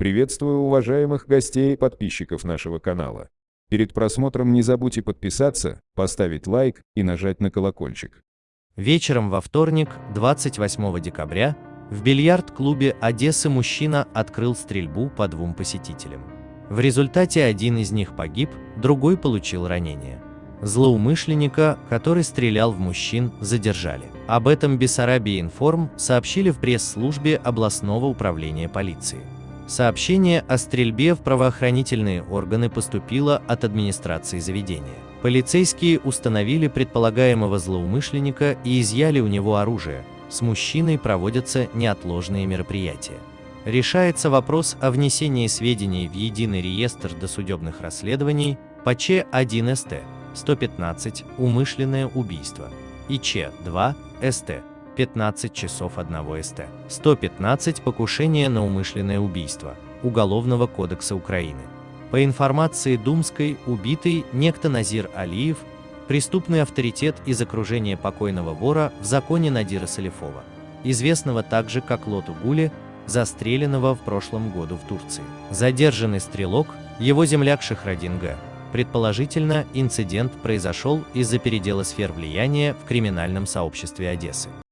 Приветствую уважаемых гостей и подписчиков нашего канала. Перед просмотром не забудьте подписаться, поставить лайк и нажать на колокольчик. Вечером во вторник, 28 декабря, в бильярд-клубе Одессы мужчина открыл стрельбу по двум посетителям. В результате один из них погиб, другой получил ранение. Злоумышленника, который стрелял в мужчин, задержали. Об этом Бессарабия Информ сообщили в пресс-службе областного управления полиции. Сообщение о стрельбе в правоохранительные органы поступило от администрации заведения. Полицейские установили предполагаемого злоумышленника и изъяли у него оружие. С мужчиной проводятся неотложные мероприятия. Решается вопрос о внесении сведений в единый реестр досудебных расследований по Ч1СТ 115 «Умышленное убийство» и Ч2 СТ 15 часов 1 СТ. 115 покушение на умышленное убийство Уголовного кодекса Украины. По информации Думской, убитый некто Назир Алиев, преступный авторитет из окружения покойного вора в законе Надира Салифова, известного также как Лоту Гули, застреленного в прошлом году в Турции. Задержанный стрелок, его земляк Шахрадин Г. Предположительно, инцидент произошел из-за передела сфер влияния в криминальном сообществе Одессы.